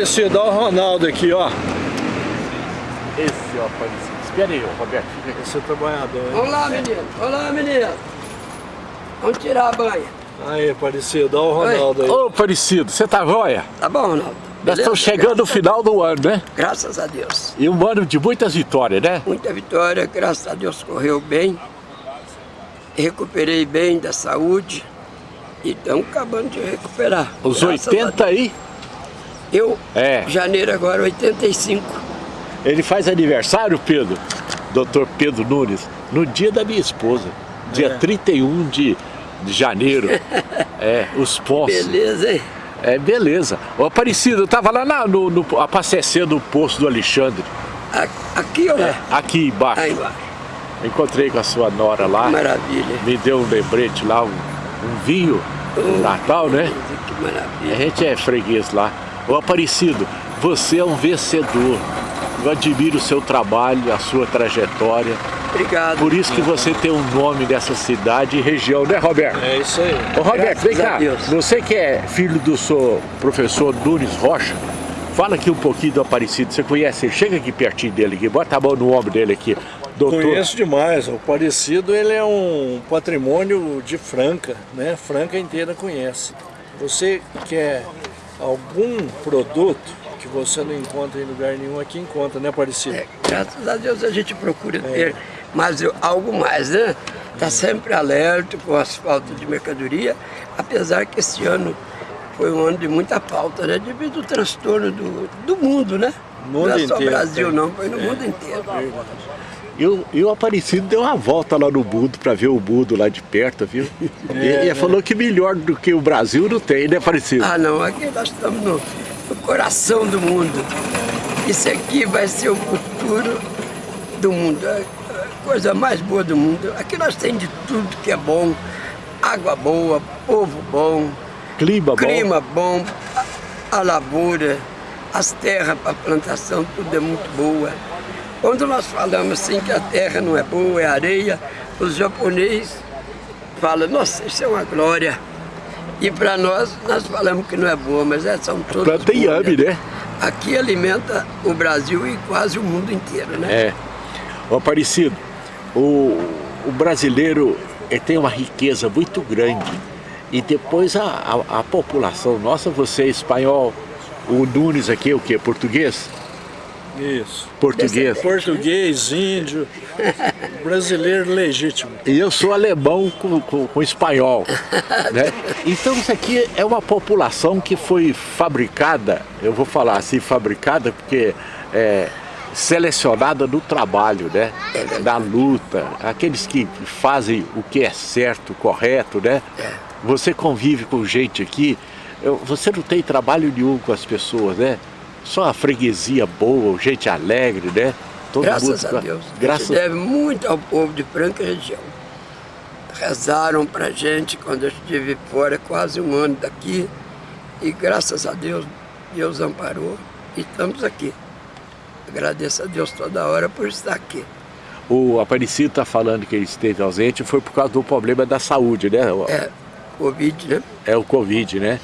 Aparecido, olha o Ronaldo aqui, ó. Esse, ó, Aparecido. Espera aí, Roberto, fica aqui. Esse é trabalhador. hein? Vamos lá, menino. Vamos lá, menino. Vamos tirar a banha. Aí, Aparecido, olha o Ronaldo aí. Ô, Aparecido, você tá joia? Tá bom, Ronaldo? Nós Beleza? estamos chegando no final do ano, né? Graças a Deus. E um ano de muitas vitórias, né? Muita vitória, graças a Deus correu bem. Recuperei bem da saúde. E estamos acabando de recuperar. Os graças a 80 aí. Eu, É. janeiro agora, 85. ele faz aniversário, Pedro, doutor Pedro Nunes, no dia da minha esposa, dia É. 31 de, de janeiro. É, os postos. Beleza, hein? É, beleza. Ô, Aparecido, eu tava lá na, no, no, abastecendo o posto do Alexandre, A- Aqui, ó. aqui embaixo. Aí embaixo. Encontrei com a sua nora lá, Maravilha. me deu um lembrete lá, um, um vinho do Natal, né? Que A maravilha. gente é freguês lá. Ô Aparecido, você é um vencedor. Eu admiro o seu trabalho, a sua trajetória. Obrigado. Por isso que você tem um nome nessa cidade e região, né, Roberto? É isso aí. Ô, Roberto, Graças vem cá. Deus. Você que é filho do seu professor Nunes Rocha, fala aqui um pouquinho do Aparecido. Você conhece ele? Chega aqui pertinho dele aqui, bota a mão no ombro dele aqui. Doutor, Conheço demais. O Aparecido ele é um patrimônio de Franca, né? Franca inteira conhece. Você quer algum produto que você não encontra em lugar nenhum, aqui encontra, né, Aparecido? É, graças a Deus a gente procura ter mais algo mais, né? Está sempre alerta com as faltas de mercadoria, apesar que esse ano foi um ano de muita falta, né? Devido ao transtorno do, do mundo, né? Mundo não é só inteiro, Brasil, tem. não, foi no mundo inteiro. E o, e o Aparecido deu uma volta lá no Budo para ver o Budo lá de perto, viu? e ele falou que melhor do que o Brasil não tem, né, Aparecido? Ah, não, aqui nós estamos no, no coração do mundo. Isso aqui vai ser o futuro do mundo, a coisa mais boa do mundo. Aqui nós temos de tudo que é bom, água boa, povo bom, Clima bom. clima bom, a, a lavoura, as terras para plantação, tudo é muito boa. Quando nós falamos assim que a terra não é boa, é areia, os japoneses falam, nossa, isso é uma glória. E para nós, nós falamos que não é boa, mas é, são todas Planta boas, inhame, né? Aqui alimenta o Brasil e quase o mundo inteiro, né? É. Ô Aparecido, o, o brasileiro tem uma riqueza muito grande. E depois a, a, a população nossa, você é espanhol, o Nunes aqui é o quê? Português? Isso. Português. Português, índio, brasileiro legítimo. E eu sou alemão com, com, com espanhol. Né? Então isso aqui é uma população que foi fabricada, eu vou falar assim, fabricada porque é selecionada no trabalho, né? Na luta, aqueles que fazem o que é certo, correto, né? Você convive com gente aqui, você não tem trabalho nenhum com as pessoas, né? Só a freguesia boa, gente alegre, né? Todo Graças mundo- a Deus. A Graças gente deve muito ao povo de Franca região. Rezaram pra gente quando eu estive fora quase um ano daqui. E graças a Deus, Deus amparou e estamos aqui. Agradeço a Deus toda hora por estar aqui. O Aparecido está falando que ele esteve ausente foi por causa do problema da saúde, né? É, Covid, né? É o Covid, né?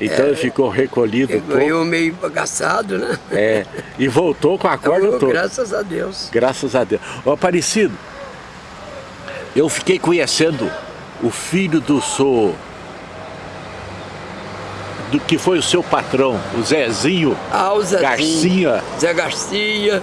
Então ele ficou recolhido pouco. eu meio bagaçado, né? É, e voltou com a corda Então, toda. graças a Deus. Graças a Deus. Ô Aparecido, eu fiquei conhecendo o filho do seu... Do que foi o seu patrão, o Zezinho Ah, o Zezinho, Garcia Zé Garcia,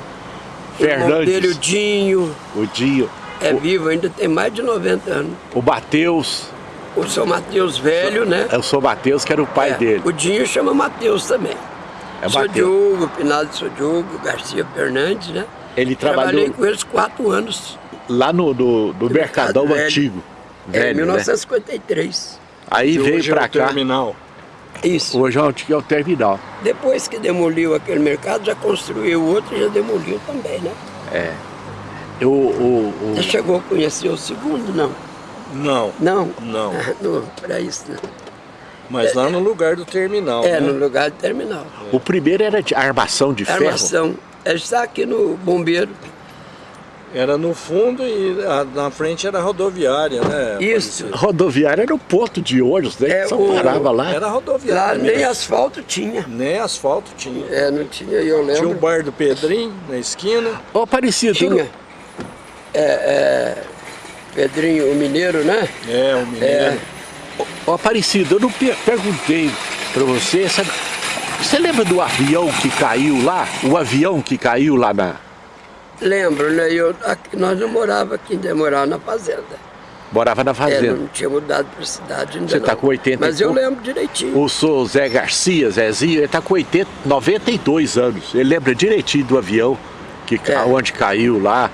Fernandes, dele, o Dinho, o Dinho, é vivo, ainda tem mais de 90 anos. o Matheus, O São Mateus velho, né? eu sou Matheus, que era o pai É, dele. O Dinho chama Mateus também. É Sou Mateus. Diogo, Pinado Sou Diogo, Garcia Fernandes, né? Ele Trabalhei trabalhou com eles quatro anos. lá no, no, no Mercadão Mercado Velho. Antigo. É, em Velho, né? 1953. Aí Que veio hoje é pra o cá. terminal. Isso. Hoje é o é o terminal. Depois que demoliu aquele mercado, já construiu outro e já demoliu também, né? Eu, o, o- Você chegou a conhecer o segundo, não? Não, Não? Não. não para isso, não. mas lá no lugar do terminal. É, né? no lugar de terminal. o primeiro era de armação de ferro. Armação. Ele está aqui no bombeiro. Era no fundo e a, na frente era rodoviária, né? Isso. Aparecido? Rodoviária era o ponto de ônibus, né? É, Só o- parava lá. Era Lá rodoviária. nem mesmo. asfalto tinha. Nem asfalto tinha. É, não tinha, eu Tinha o lembro. bar do Pedrinho na esquina. Ô, Aparecido, Tinha. É, é, Pedrinho, o mineiro, né? É, o mineiro. Ô, Aparecido, eu não per- perguntei pra você, sabe? Você lembra do avião que caiu lá? O avião que caiu lá na... Lembro, né? Eu, aqui, nós não morava aqui, ainda morava na fazenda. Morava na É, fazenda. não tinha mudado para cidade ainda Você tá não. com 80 e Mas eu lembro direitinho. O seu Zé Garcia, Zezinho, ele tá com 80, 92 anos. Ele lembra direitinho do avião, que, É. onde caiu lá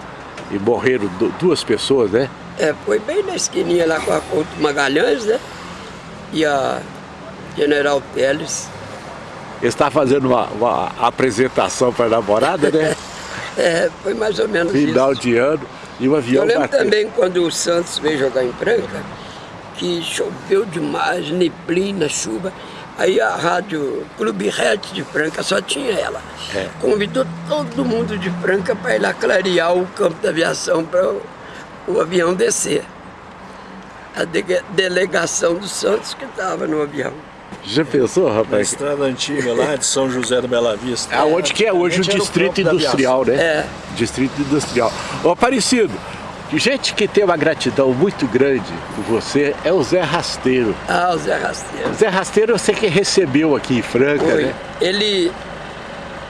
e morreram du- duas pessoas, né? É, foi bem na esquininha lá com a Couto Magalhães, né? E a General Teles. Ele está fazendo uma, uma apresentação para a namorada, né? É, foi mais ou menos Final isso. de ano. E o avião Eu lembro bateu. também quando o Santos veio jogar em Franca, que choveu demais, neblina, chuva. Aí a rádio Clube Red de Franca só tinha ela. É. Convidou todo mundo de Franca para ir lá clarear o campo da aviação para o, avião descer. A de- delegação do Santos que estava no avião. Já pensou, Na rapaz? estrada antiga lá de São José do Bela Vista. Aonde que é hoje o Distrito Industrial, né? É. Distrito Industrial. Ô, Aparecido, gente que tem uma gratidão muito grande por você é o Zé Rasteiro. Ah, o Zé Rasteiro. O Zé Rasteiro você que recebeu aqui em Franca, Foi. né? Ele,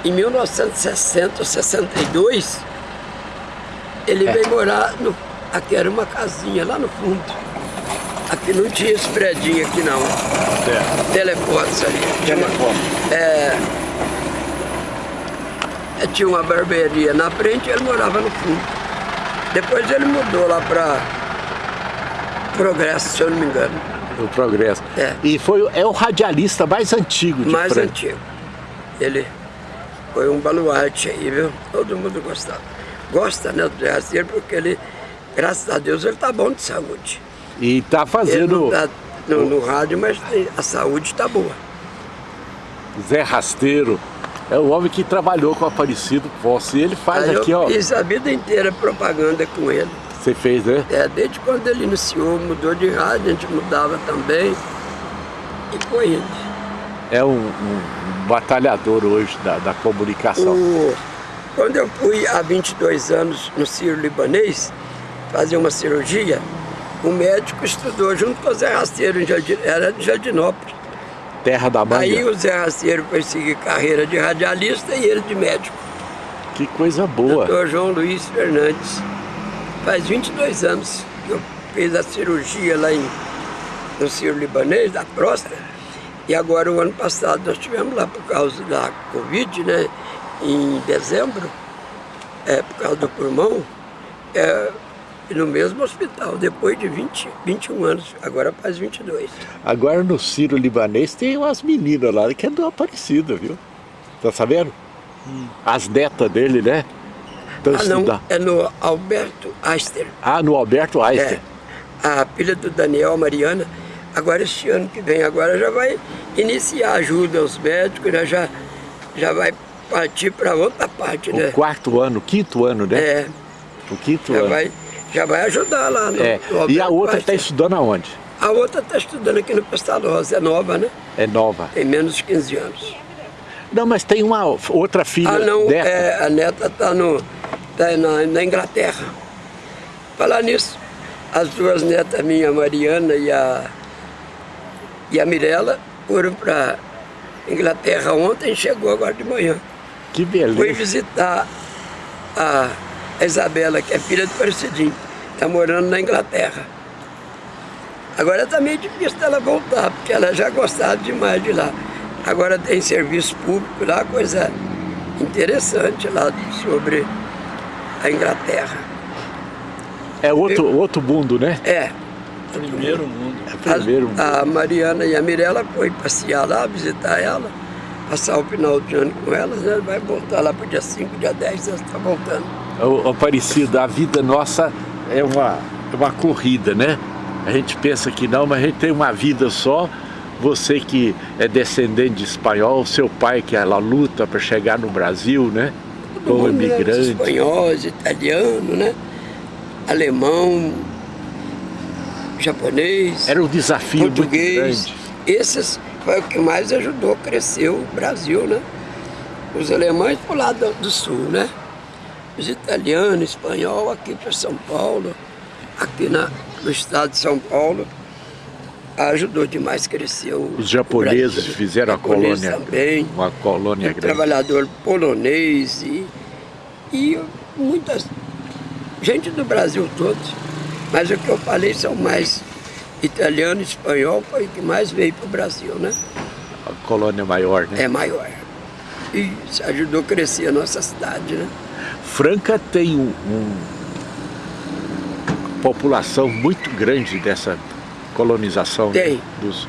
em 1960 ou 62, ele É. veio morar no. Aqui era uma casinha lá no fundo. Aqui não tinha esse predinho aqui não. Telefones ali. Uma, é, é, tinha uma barbearia na frente e ele morava no fundo. Depois ele mudou lá para Progresso, se eu não me engano. O Progresso. É. E foi, é o radialista mais antigo de mais Franca. antigo. Ele foi um baluarte aí, viu? Todo mundo gostava. Gosta, né, do Rasteiro, porque ele, graças a Deus, ele tá bom de saúde. E tá Ele fazendo tá no, no rádio, mas a saúde tá boa. Zé Rasteiro. É o homem que trabalhou com o Aparecido Posse. E ele faz Aí aqui, eu ó. fiz a vida inteira propaganda com ele. Você fez, né? É, desde quando ele iniciou, mudou de rádio, a gente mudava também. E foi indo. É um, um batalhador hoje da, da comunicação. O- quando eu fui há 22 anos no Ciro Libanês fazer uma cirurgia, o médico estudou junto com o Zé Rasteiro, era de Jardinópolis. Terra da Manga. Aí o Zé Rasteiro foi seguir carreira de radialista e ele de médico. Que coisa boa. Doutor João Luiz Fernandes. Faz 22 anos que eu fiz a cirurgia lá em, no Ciro Libanês, da próstata. E agora, o ano passado, nós tivemos lá por causa da Covid, né? Em dezembro, é, por causa do pulmão, é, e no mesmo hospital, depois de 20, 21 anos, agora faz 22. Agora no Ciro Libanês tem umas meninas lá que é do Aparecido, viu? Tá sabendo? As netas dele, né? Estão Ah, não, é no Alberto Eister. Ah, no Alberto Einstein. É, a filha do Daniel, Mariana, agora este ano que vem, agora já vai iniciar ajuda aos médicos, né? já, já vai partir para outra parte, O né? quarto ano, quinto ano, né? É, O quinto já ano. vai, já vai ajudar lá no, É. no E a outra está estudando aonde? A outra está estudando aqui no Pestalozzi, é nova, né? É nova. Tem menos de 15 anos. Não, mas tem uma outra filha Ah, não, é, a neta está no, tá na, na Inglaterra. Falar nisso, as duas netas minhas, a Mariana e a, e a Mirella, foram para Inglaterra ontem, chegou agora de manhã. Que Fui beleza. visitar a Isabela, que é filha do Parecidinho, está morando na Inglaterra. Agora está meio difícil dela voltar, porque ela já gostava demais de lá. Agora tem serviço público lá, coisa interessante lá sobre a Inglaterra. É outro, outro mundo, né? É, Primeiro mundo. É primeiro mundo. a, a Mariana e a Mirella foi passear lá, visitar ela, passar o final de ano com elas, né? Vai voltar lá para o dia 5, dia 10, ela está voltando. O Aparecido, a vida nossa é uma, é uma corrida, né? A gente pensa que não, mas a gente tem uma vida só. Você que é descendente de espanhol, seu pai que ela luta para chegar no Brasil, né? mundo, né? Os espanhóis, italiano, né? Alemão, japonês. Era um desafio português. muito grande. Esses foi o que mais ajudou a crescer o Brasil, né? Os alemães para o lado do sul, né? Os italianos, espanhol aqui para São Paulo, aqui na, no estado de São Paulo, ajudou demais a crescer o Os japoneses fizeram a colônia, também, uma colônia grande. trabalhador polonês e, e muitas gente do Brasil todo. Mas o que eu falei são mais italiano e espanhol, foi o que mais veio para o Brasil, né? A colônia maior, né? É maior. E isso ajudou a crescer a nossa cidade, né? Franca tem um, um população muito grande dessa colonização né? Tem. dos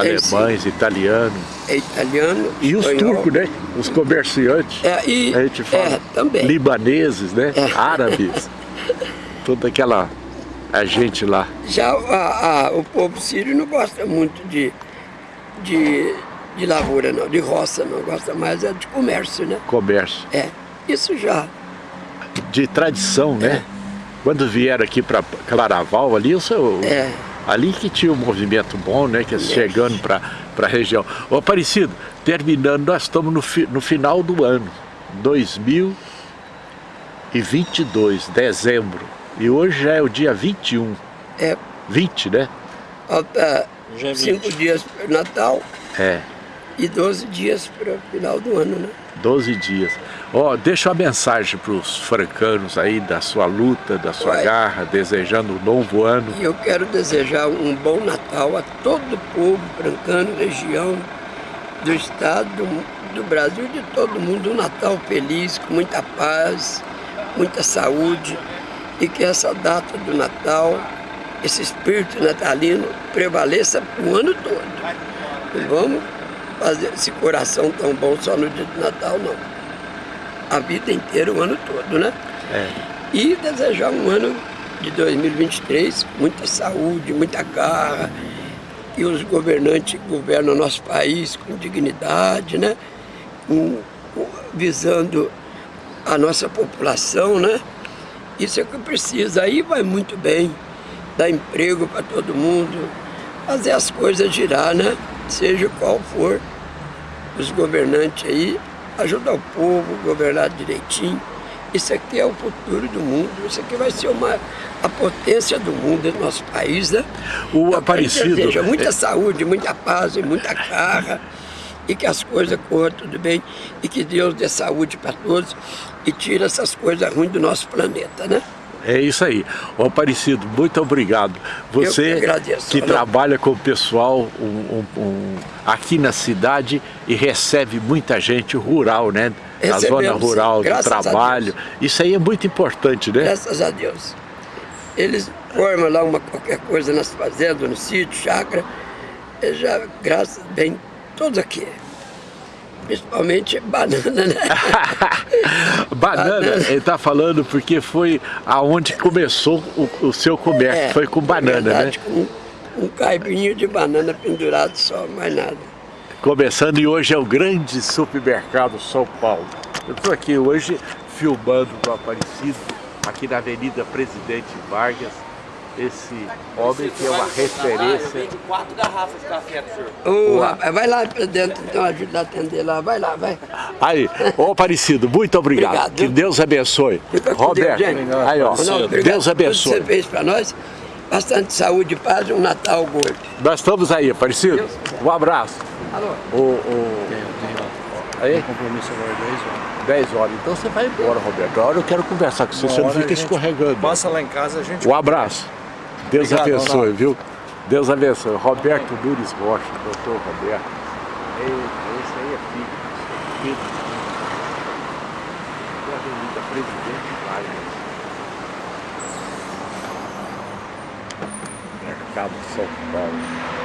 Tem, alemães, italianos. É italiano, E os turcos, né? Os comerciantes. É, e, A gente fala. é, também. Libaneses, né? É. Árabes. Toda aquela a gente lá. Já a- a- o povo sírio não gosta muito de, de, de lavoura, não, de roça, não. Gosta mais é de comércio, né? Comércio. É, isso já. De tradição, né? Quando vieram aqui para Claraval, ali, o seu, É. ali que tinha um movimento bom, né? Que chegando para a região. Ô Aparecido, terminando, nós estamos no, fi- no final do ano, 2022, dezembro. E hoje já é o dia 21, É, 20, né? falta Já é cinco 20. dias para o Natal É, e 12 dias para o final do ano, né? 12 dias. Ó, deixa uma mensagem para os francanos aí da sua luta, da sua Vai. garra, desejando um novo ano. E eu quero desejar um bom Natal a todo o povo francano, região, do estado, do, do Brasil, de todo mundo. Um Natal feliz, com muita paz, muita saúde. E que essa data do Natal, esse espírito natalino, prevaleça o ano todo. Não vamos fazer esse coração tão bom só no dia do Natal, não. A vida inteira, o ano todo, né? É. e desejar um ano de 2023 com muita saúde, muita garra, que os governantes governam o nosso país com dignidade, né? Com- visando a nossa população, né? Isso é o que precisa. Aí vai muito bem, dar emprego para todo mundo, fazer as coisas girar, né? Seja qual for os governantes aí, ajudar o povo a governar direitinho. Isso aqui é o futuro do mundo, isso aqui vai ser uma, a potência do mundo, do nosso país, né? O Então, Aparecido, Deseja muita saúde, muita paz e muita garra, e que as coisas corram tudo bem, e que Deus dê saúde para todos e tire essas coisas ruins do nosso planeta, né? É isso aí. Ô Aparecido, muito obrigado. Você que agradeço. que trabalha com o pessoal um- um- um- aqui na cidade e recebe muita gente rural, né? Da zona rural, do trabalho. Isso aí é muito importante, né? Graças a Deus. Eles formam lá uma, qualquer coisa nas fazendas, no sítio, chácara, já, graças bem, todos aqui. Principalmente banana, né? banana, ele está falando porque foi aonde começou o, o seu comércio, foi com banana, É, verdade, né? Com um caibinho de banana pendurado só, mais nada. Começando e hoje é o grande supermercado São Paulo. Eu estou aqui hoje filmando o Aparecido, aqui na Avenida Presidente Vargas, esse homem que é uma referência. Vende quatro garrafas de café pro senhor. Ô, rapaz, vai lá pra dentro, então ajuda a atender lá, vai lá, vai. Aí, ô Aparecido, muito obrigado. Obrigado. Que Deus abençoe. Roberto, Deus, aí ó, obrigado Deus por tudo que abençoe. você fez pra nós. Bastante saúde, paz e um Natal gordo. Nós estamos aí, Aparecido. Um abraço. Alô? O, o... Aí? Compromisso agora 10 horas. 10 horas. Então você vai embora, Roberto. Agora eu quero conversar com você, você não fica escorregando. Passa lá em casa, a gente... Um abraço. Deus Obrigado, abençoe, Ronaldo. viu? Deus abençoe. Roberto Nunes Rocha, doutor Roberto. Ei, Esse aí é filho. Filho. Da Avenida Presidente Vargas. Mercado São Paulo.